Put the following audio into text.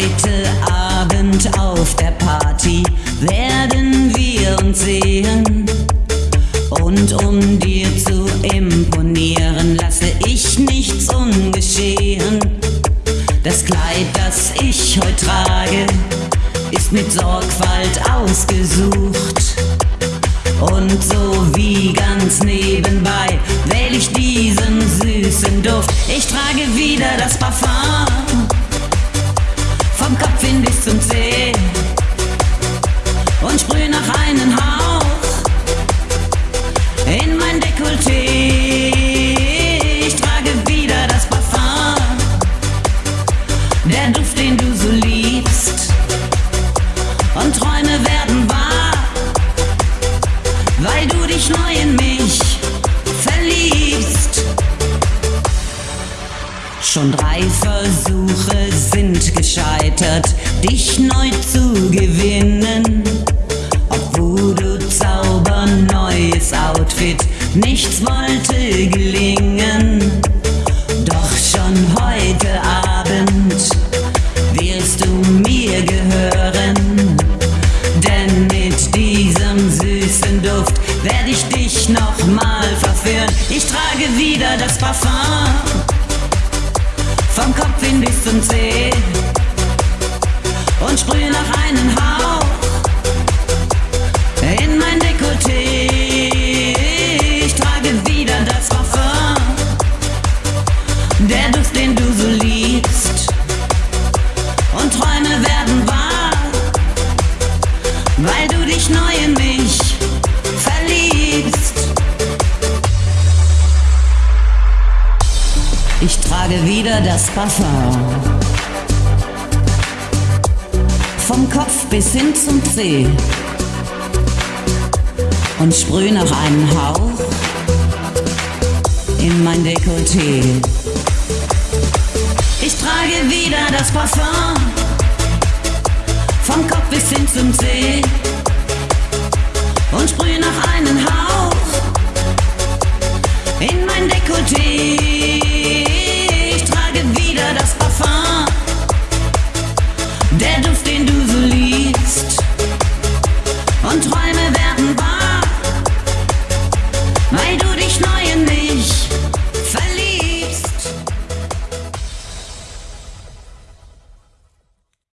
Heute Abend auf der Party werden wir uns sehen. Und um dir zu imponieren, lasse ich nichts ungeschehen. Das Kleid, das ich heute trage, ist mit Sorgfalt ausgesucht. Und so wie ganz nebenbei wähle ich diesen süßen Duft. Ich trage wieder das Parfum Schon drei Versuche sind gescheitert, dich neu zu gewinnen. Obwohl du zauberneues Outfit, nichts wollte gelingen. Doch schon heute Abend wirst du mir gehören. Denn mit diesem süßen Duft werde ich dich nochmal verführen. Ich trage wieder das Parfum zum Zeh und sprühe nach einem Hauch in mein Dekolleté. Ich trage wieder das Parfum, der Duft, den du so liebst und Träume werden wahr, weil du dich neu in mich verliebst. Ich trage wieder das Parfum. Vom Kopf bis hin zum Zeh. Und sprüh noch einen Hauch in mein Dekolleté. Ich trage wieder das Parfum. Vom Kopf bis hin zum Zeh. Und sprüh noch einen Hauch in mein Dekolleté. Dead